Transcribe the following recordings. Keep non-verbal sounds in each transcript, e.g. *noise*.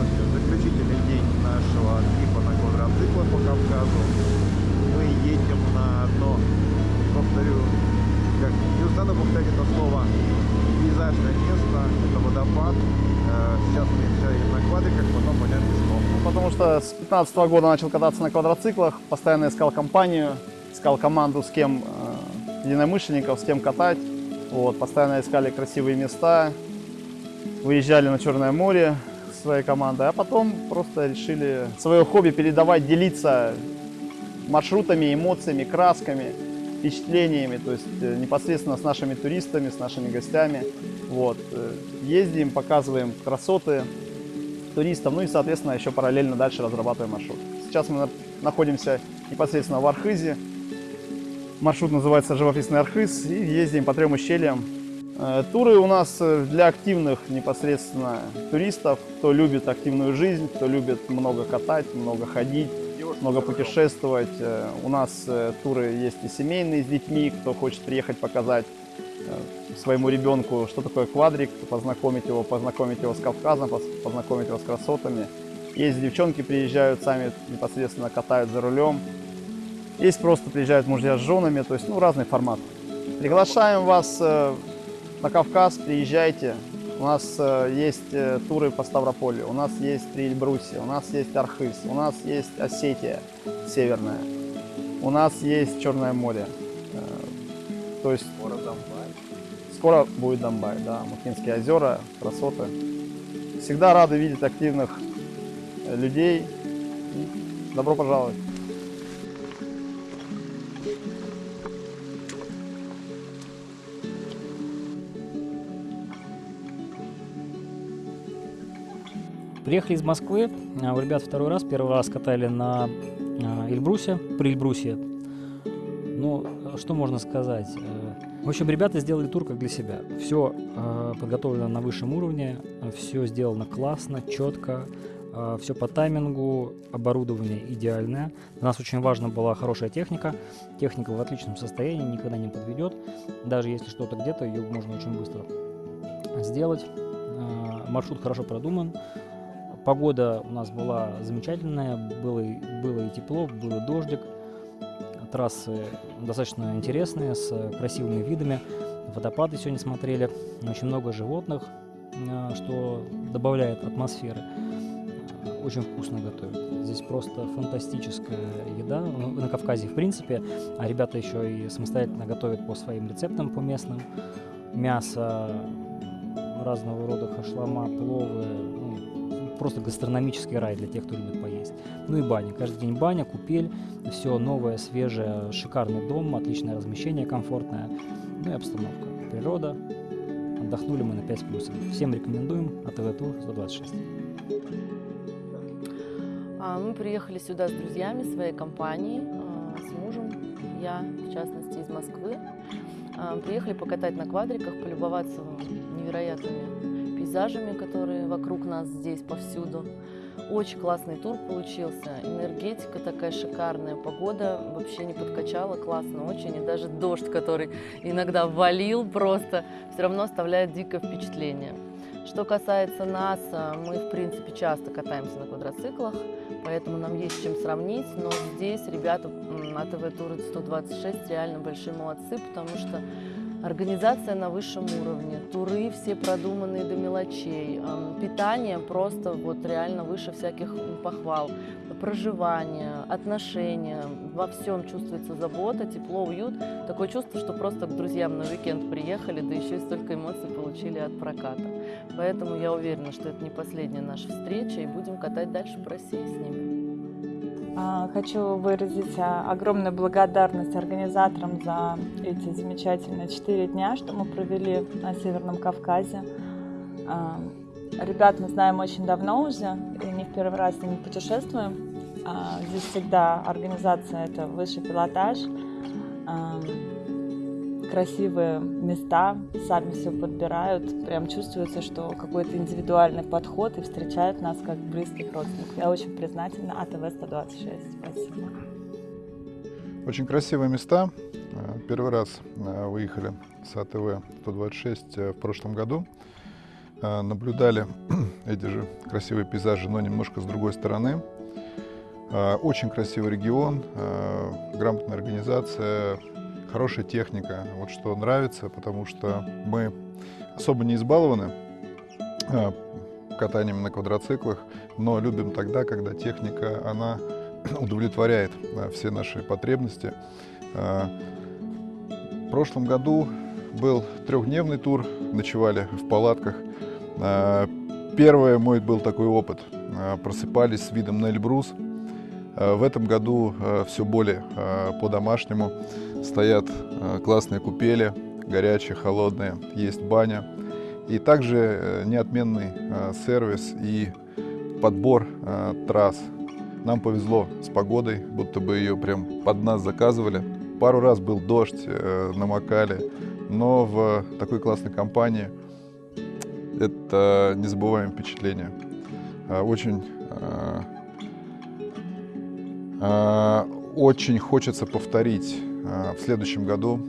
это заключительный день нашего трипа на квадроциклах по Кавказу. Мы едем на одно, повторю, как не устану повторять это слово, пейзажное место, это водопад. Э, Сейчас мы едем на квадриках, потом пойдем пешком. Потому что с 15 года начал кататься на квадроциклах, постоянно искал компанию, искал команду, с кем э, единомышленников, с кем катать. Вот, постоянно искали красивые места, выезжали на Черное море своей командой, а потом просто решили свое хобби передавать, делиться маршрутами, эмоциями, красками, впечатлениями, то есть э, непосредственно с нашими туристами, с нашими гостями. Вот. э, Ездим, показываем красоты туристам, ну и, соответственно, еще параллельно дальше разрабатываем маршрут. Сейчас мы на- находимся непосредственно в Архизе. Маршрут называется «Живописный Архиз» и ездим по трем ущельям. Э, Туры у нас э, для активных непосредственно туристов, кто любит активную жизнь, кто любит много катать, много ходить, много путешествовать. Э, У нас туры есть и семейные с детьми, кто хочет приехать показать своему ребенку, что такое квадрик, познакомить его, познакомить его с Кавказом, познакомить его с красотами. Есть девчонки приезжают, сами непосредственно катают за рулем. Есть просто приезжают мужья с женами, то есть ну, разный формат. Приглашаем вас на Кавказ, приезжайте. У нас э, есть э, туры по Ставрополю, у нас есть три Эльбруси, у нас есть Архыз, у нас есть Осетия северная, у нас есть Черное море. Э, То есть скоро будет Донбай, да, Мухинские озера, красоты. Всегда рады видеть активных людей. Добро пожаловать. Приехали из Москвы, а, у ребят второй раз, первый раз катали на а, Эльбрусе, при Эльбрусе. Ну, а что можно сказать? Э, В общем, ребята сделали тур как для себя. Все подготовлено на высшем уровне, все сделано классно, четко, все по таймингу, оборудование идеальное. Для нас очень важна была хорошая техника. Техника в отличном состоянии, никогда не подведет. Даже если что-то где-то, ее можно очень быстро сделать. Маршрут хорошо продуман. Погода у нас была замечательная, было, было и тепло, был дождик. Трассы достаточно интересные, с красивыми видами. Водопады сегодня смотрели. Очень много животных, э, что добавляет атмосферы. Очень вкусно готовят. Здесь просто фантастическая еда. Ну, На Кавказе, в принципе. А ребята еще и самостоятельно готовят по своим рецептам, по местным. Мясо, разного рода хашлама, пловы. Просто гастрономический рай для тех, кто любит поесть. Ну и баня. Каждый день баня, купель, все новое, свежее, шикарный дом, отличное размещение, комфортное. Ну и обстановка. Природа. Отдохнули мы на 5 с плюсом. Всем рекомендуем. АТВ Тур 126. А, Мы приехали сюда с друзьями своей компанией, а, с мужем, я, в частности, из Москвы. А, Приехали покатать на квадриках, полюбоваться невероятными пейзажами, которые вокруг нас здесь повсюду. Очень классный тур получился, энергетика такая шикарная, погода вообще не подкачала, классно очень, и даже дождь, который иногда валил просто, все равно оставляет дикое впечатление. Что касается нас, а, мы, в принципе, часто катаемся на квадроциклах, поэтому нам есть чем сравнить, но здесь ребята м, АТВ Тур 126 реально большие молодцы, потому что организация на высшем уровне, туры все продуманные до мелочей, питание просто вот реально выше всяких похвал, проживание, отношения, во всем чувствуется забота, тепло, уют, такое чувство, что просто к друзьям на уикенд приехали, да еще и столько эмоций получили от проката. Поэтому я уверена, что это не последняя наша встреча, и будем катать дальше по России с ними. А, Хочу выразить а, огромную благодарность организаторам за эти замечательные четыре дня, что мы провели на Северном Кавказе. А, Ребят мы знаем очень давно уже, и не в первый раз с ними путешествуем. Здесь всегда организация – это высший пилотаж, красивые места, сами все подбирают. Прям чувствуется, что какой-то индивидуальный подход и встречают нас как близких родственников. Я очень признательна АТВ 126. Спасибо. Очень красивые места. Э, Первый раз э, выехали с АТВ 126 э, в прошлом году. наблюдали *clears throat* эти же красивые пейзажи, но немножко с другой стороны. Очень красивый регион, грамотная организация, хорошая техника. Вот что нравится, потому что мы особо не избалованы э, катанием на квадроциклах, но любим тогда, когда техника, она *clears throat* удовлетворяет э, все наши потребности. Э, В прошлом году был трехдневный тур, ночевали в палатках. Первый мой был такой опыт. Просыпались с видом на Эльбрус. Э, В этом году все более э, по-домашнему. Стоят э, классные купели, горячие, холодные, есть баня. И также э, неотменный э, сервис и подбор э, трасс. Нам повезло с погодой, будто бы ее прям под нас заказывали. Пару раз был дождь, э, намокали, но в такой классной компании это незабываемое впечатление. Э, Очень, э, э, очень хочется повторить э, в следующем году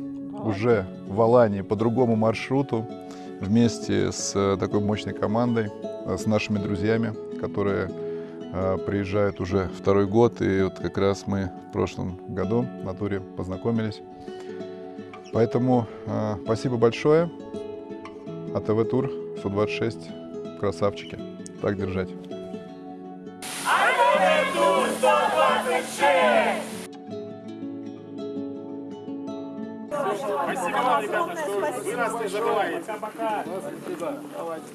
уже в Алании по другому маршруту вместе с э, такой мощной командой, э, с нашими друзьями, которые э, приезжают уже второй год. И вот как раз мы в прошлом году на туре познакомились. Поэтому спасибо большое. АТВ Тур 126. Красавчики. Так держать. Спасибо вам, ребята, что вы нас не забываете. Пока-пока. Спасибо. Давайте.